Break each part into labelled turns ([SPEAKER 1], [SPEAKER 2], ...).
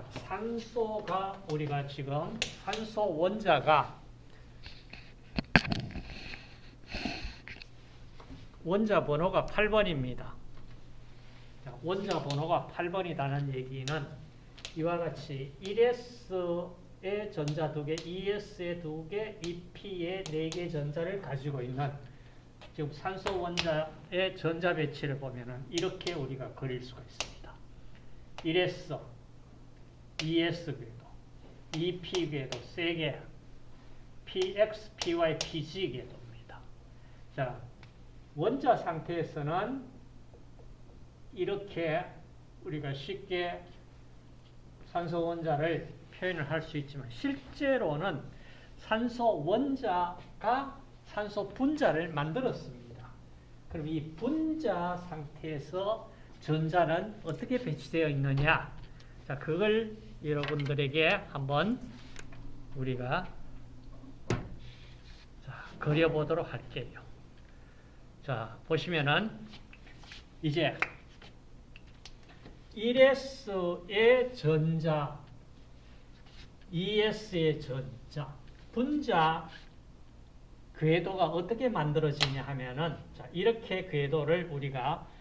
[SPEAKER 1] 자, 산소가 우리가 지금 산소 원자가 원자 번호가 8번입니다. 자, 원자 번호가 8번이라는 얘기는 이와 같이 1s의 전자 2개, 2s의 2개, 2p의 4개 전자를 가지고 있는 지금 산소 원자의 전자 배치를 보면 은 이렇게 우리가 그릴 수가 있습니다. 1s, 2s 궤도, 2p 궤도 3개, px, py, pg 궤도입니다. 자, 원자 상태에서는 이렇게 우리가 쉽게 산소 원자를 표현을 할 수 있지만 실제로는 산소 원자가 산소 분자를 만들었습니다. 그럼 이 분자 상태에서 전자는 어떻게 배치되어 있느냐? 자, 그걸 여러분들에게 한번 우리가 자, 그려보도록 할게요. 자, 보시면은 이제 1S의 전자, 2S의 전자, 분자 궤도가 어떻게 만들어지냐 하면은 자, 이렇게 궤도를 우리가 에,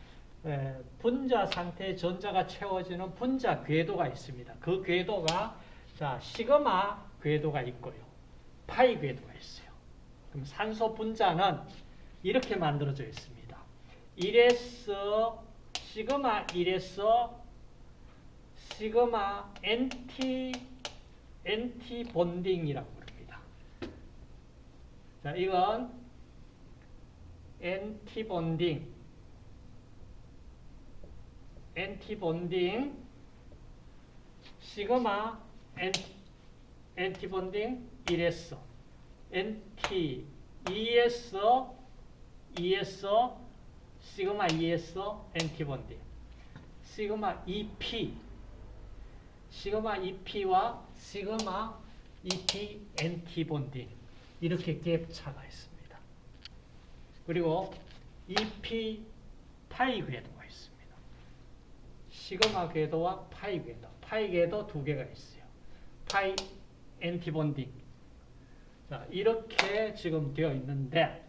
[SPEAKER 1] 분자 상태의 전자가 채워지는 분자 궤도가 있습니다. 그 궤도가 자, 시그마 궤도가 있고요. 파이 궤도가 있어요. 그럼 산소 분자는 이렇게 만들어져 있습니다. 1에서 시그마 1에서 시그마 NT NT 본딩이라고 부릅니다. 자, 이건 NT 본딩 NT 본딩 시그마 NT 본딩 1에서 NT 2에서 2에서 시그마 2S antibonding 시그마 2P 시그마 2P와 시그마 2P antibonding 이렇게 갭차가 있습니다. 그리고 2P 파이 궤도가 있습니다. 시그마 궤도와 파이 궤도. 파이 궤도 두 개가 있어요. 파이 antibonding. 자, 이렇게 지금 되어 있는데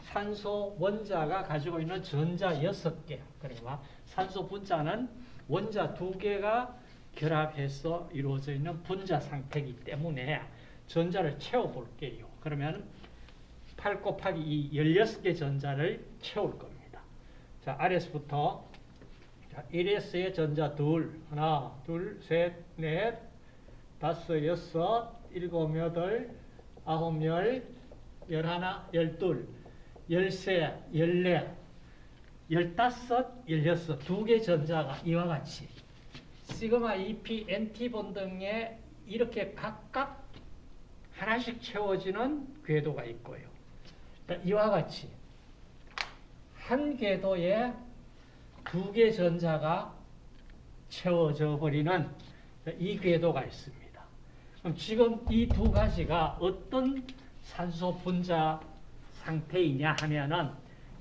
[SPEAKER 1] 산소 원자가 가지고 있는 전자 6개. 그러니까 산소 분자는 원자 2개가 결합해서 이루어져 있는 분자 상태이기 때문에 전자를 채워볼게요. 그러면 8 곱하기 2, 16개 전자를 채울 겁니다. 자, 아래서부터 자, 1S의 전자 둘, 하나, 둘, 셋, 넷, 다섯, 여섯, 일곱, 여덟, 아홉, 열, 열하나, 열둘, 열세, 열네, 열다섯, 열여섯, 두 개 전자가 이와 같이. 시그마 EP, NT 본 등에 이렇게 각각 하나씩 채워지는 궤도가 있고요. 이와 같이 한 궤도에 두 개 전자가 채워져 버리는 이 궤도가 있습니다. 그럼 지금 이 두 가지가 어떤 산소 분자 상태이냐 하면은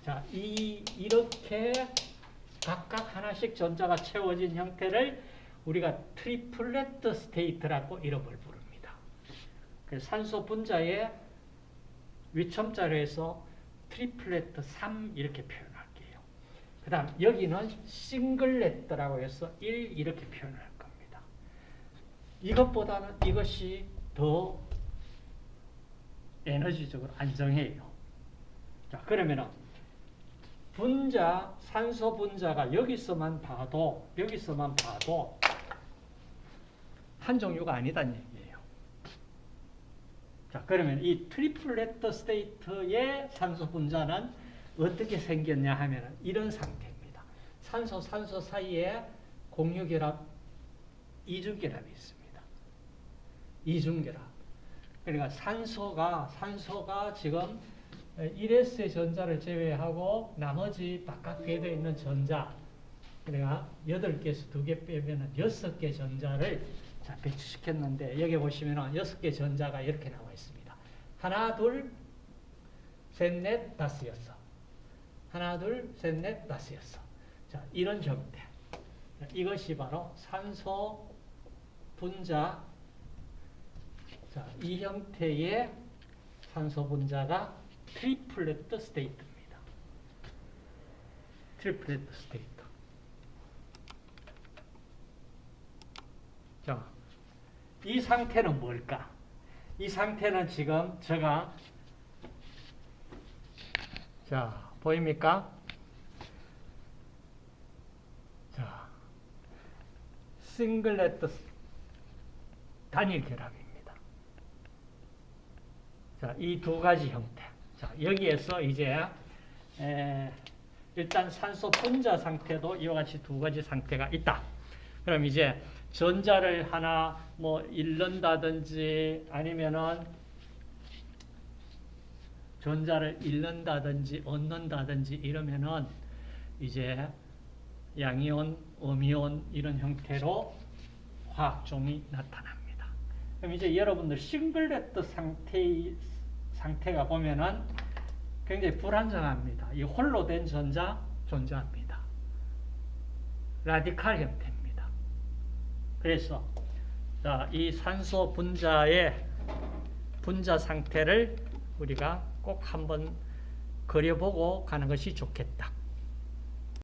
[SPEAKER 1] 자, 이 이렇게 각각 하나씩 전자가 채워진 형태를 우리가 triplet state라고 이름을 부릅니다. 산소 분자의 위첨자로 해서 triplet 3 이렇게 표현할게요. 그 다음 여기는 singlet라고 해서 1 이렇게 표현할 겁니다. 이것보다는 이것이 더 에너지적으로 안정해요. 자, 그러면은 분자, 산소 분자가 여기서만 봐도, 여기서만 봐도 한 종류가 아니다는 얘기예요. 자, 그러면 이 triplet state의 산소 분자는 어떻게 생겼냐 하면 이런 상태입니다. 산소, 산소 사이에 공유결합, 이중결합이 있습니다. 이중결합. 그러니까 산소가, 산소가 지금 1S의 전자를 제외하고 나머지 바깥 궤도에 있는 전자, 그러니까 8개에서 2개 빼면 6개 전자를 자, 배치시켰는데 여기 보시면 6개 전자가 이렇게 나와 있습니다. 하나, 둘, 셋, 넷, 다섯, 여섯. 하나, 둘, 셋, 넷, 다섯, 여섯. 자, 이런 형태. 이것이 바로 산소 분자 자, 이 형태의 산소 분자가 triplet state입니다. triplet state. 자, 이 상태는 뭘까? 이 상태는 지금 제가 자, 보입니까? 자, 싱글렛 단일 결합입니다. 자, 이 두 가지 형태. 자, 여기에서 이제 에, 일단 산소 분자 상태도 이와 같이 두 가지 상태가 있다. 그럼 이제 전자를 하나 뭐 잃는다든지 아니면은 전자를 잃는다든지 얻는다든지 이러면은 이제 양이온, 음이온 이런 형태로 화학종이 나타납니다. 그럼 이제 여러분들 싱글렛 상태 상태가 보면은 굉장히 불안정합니다. 이 홀로 된 전자 존재합니다. 라디칼 형태입니다. 그래서 자, 이 산소 분자의 분자 상태를 우리가 꼭 한번 그려보고 가는 것이 좋겠다.